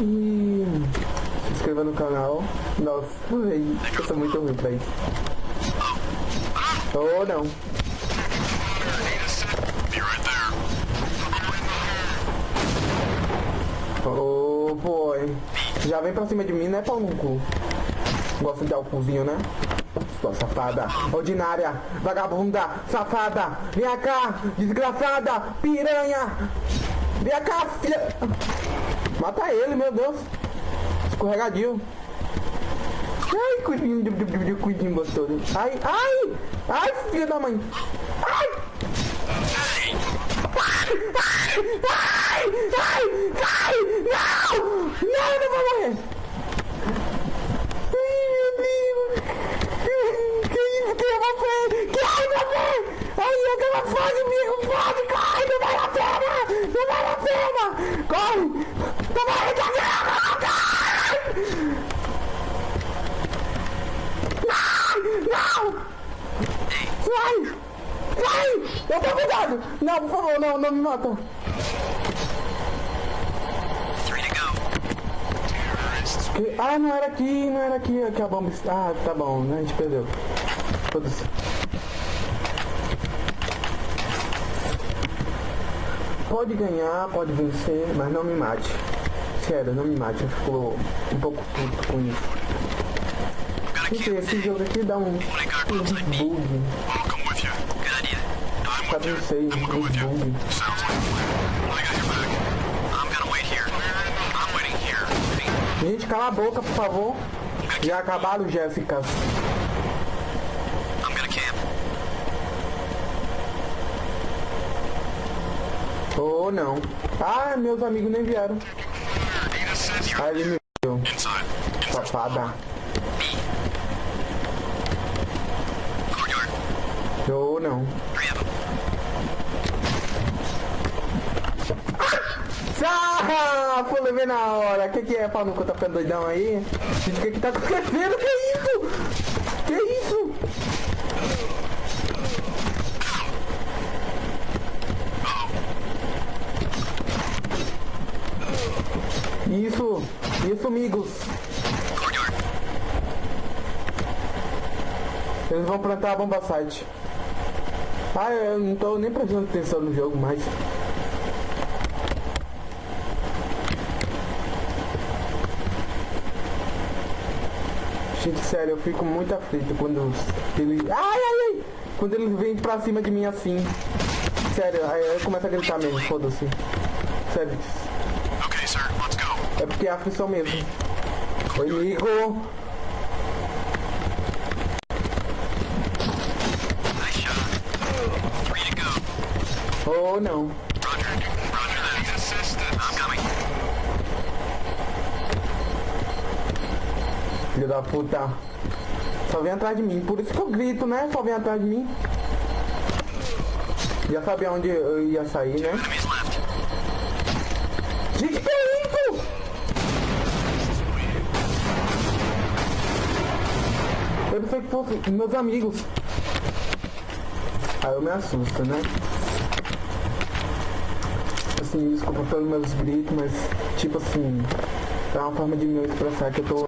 E se inscreva no canal. Nossa, eu sou muito ruim pra isso. Oh não. Oh boy. Já vem pra cima de mim, né, pau no cu? Gosta de dar o cuzinho, né? Sua safada, ordinária, vagabunda, safada, vem cá, desgraçada, piranha, vem cá, filha. Mata ele, meu Deus. Escorregadio. Ai, cuidinho, de- cuidinho gostoso. Ai, ai, ai, filha da mãe. Ai. Ai, ai, ai, não, não, eu não vou morrer. Ai, meu Deus. Que isso, que eu vou fazer? Que ai, meu Deus. Ai, aquela fase, amigo, fase, corre, não vale a pena, não vale a pena. Corre, não vale a pena, Não, não. Sai, sai, eu tô cuidado. Não, por favor, não, não me mata. Ah, não era aqui, não era aqui que a bomba está. Ah, tá bom, né? A gente perdeu. Foda-se. Pode ganhar, pode vencer, mas não me mate. Sério, não me mate. Eu fico um pouco puto com isso. Esse jogo aqui dá um, um bug. Sei, I'm going with you. Sounds like plan. I got your back. I'm gonna wait here. I'm waiting here. Gente, cala a boca, por favor. Já acabaram, Jéssica. I'm gonna camp. Oh, não. Ah, meus amigos nem vieram. Ah, ele me viu. Safada. Courtyard. Oh, não. Ah, pô, levei na hora. Que que é, pau cu? Tá ficando doidão aí? Gente, o que que tá acontecendo? Que isso? Que isso? Isso, isso, amigos. Eles vão plantar a bomba site. Ah, eu não tô nem prestando atenção no jogo mais. Gente, sério, eu fico muito aflito quando eles. Ai, ai, ai! Quando eles vêm pra cima de mim assim. Sério, aí eu começo a gritar mesmo, foda-se. Sério, Okay, sir. Let's go. é porque é aflição mesmo. Oi, amigo! Oh, não. Filho da puta. Só vem atrás de mim. Por isso que eu grito, né? Só vem atrás de mim. Já sabia onde eu ia sair, né? Gente, que é isso? Eu pensei que fosse meus amigos. Aí eu me assusto, né? Assim, desculpa pelos meus gritos, mas tipo assim, é uma forma de me expressar que eu tô